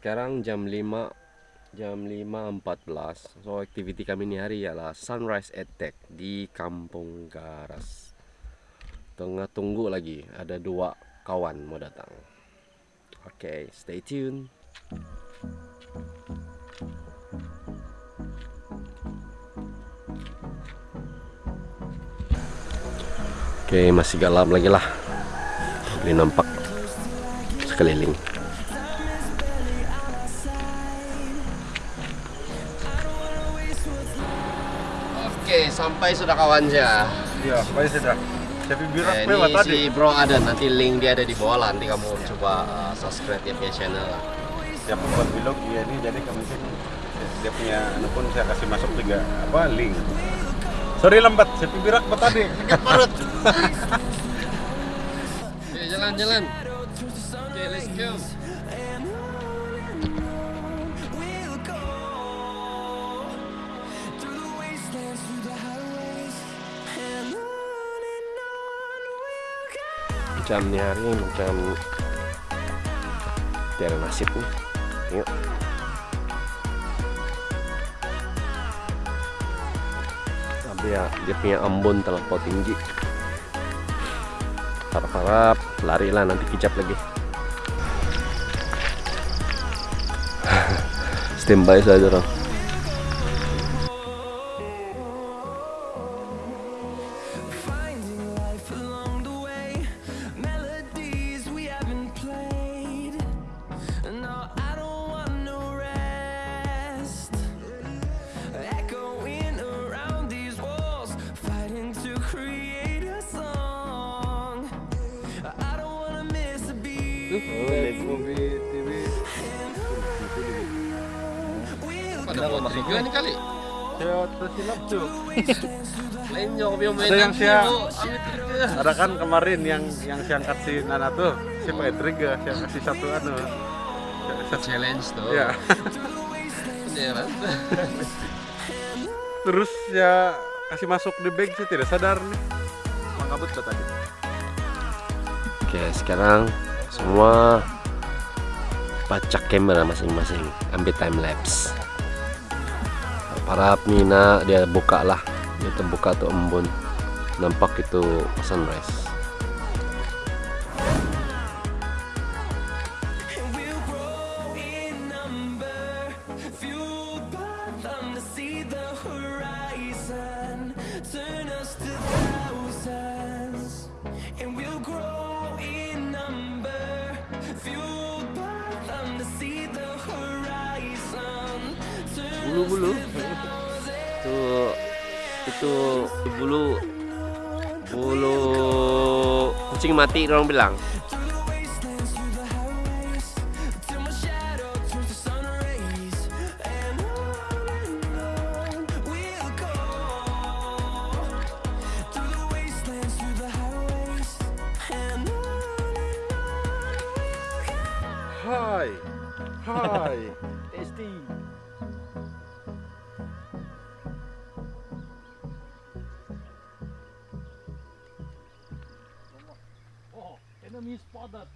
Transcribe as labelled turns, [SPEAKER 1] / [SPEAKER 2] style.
[SPEAKER 1] sekarang jam 5 jam 5.14 so aktiviti kami ini hari ialah sunrise attack di Kampung Garas. Tengah tunggu lagi ada dua kawan mau datang. Oke okay, stay tune. Oke masih gelap lagi lah. Ini nampak sekeliling Oke sampai sudah kawan ya
[SPEAKER 2] Iya sampai sudah Tapi birak
[SPEAKER 1] eh,
[SPEAKER 2] lewat
[SPEAKER 1] Ini
[SPEAKER 2] tadi
[SPEAKER 1] si bro ada nanti link dia ada di bawah lah Nanti kamu coba uh, subscribe dia punya channel lah
[SPEAKER 2] Siap buat vlog dia ini jadi kami sih dia punya anu pun saya kasih masuk juga apa link Sorry lambat, saya birak buat tadi.
[SPEAKER 1] Sakit perut. Oke. Oke, let's go. Macam ni hari macam tiada nasib nih. Tengok. dia dia punya ambon terlampau tinggi harap-harap lari lah nanti kicap lagi standby saja dong Masuk juga nih kali.
[SPEAKER 2] Tuh.
[SPEAKER 1] Jauh biar main
[SPEAKER 2] Ada yang
[SPEAKER 1] nanti,
[SPEAKER 2] saya-
[SPEAKER 1] Bu. Amit trigger.
[SPEAKER 2] Ada kan kemarin yang yang saya angkat si Nana tuh, saya pakai trigger, saya kasih satu anu.
[SPEAKER 1] Challenge tuh.
[SPEAKER 2] Ya, terus ya kasih masuk di bag sih tidak sadar nih. Mangkabut tadi.
[SPEAKER 1] Oke, sekarang semua pacak kamera masing-masing, ambil time lapse. Para Mina dia buka lah, dia terbuka tuh embun, nampak itu sunrise. Bulu-bulu itu itu bulu bulu kucing mati orang bilang.
[SPEAKER 2] Hai, hai.
[SPEAKER 1] Tasty.
[SPEAKER 3] His father.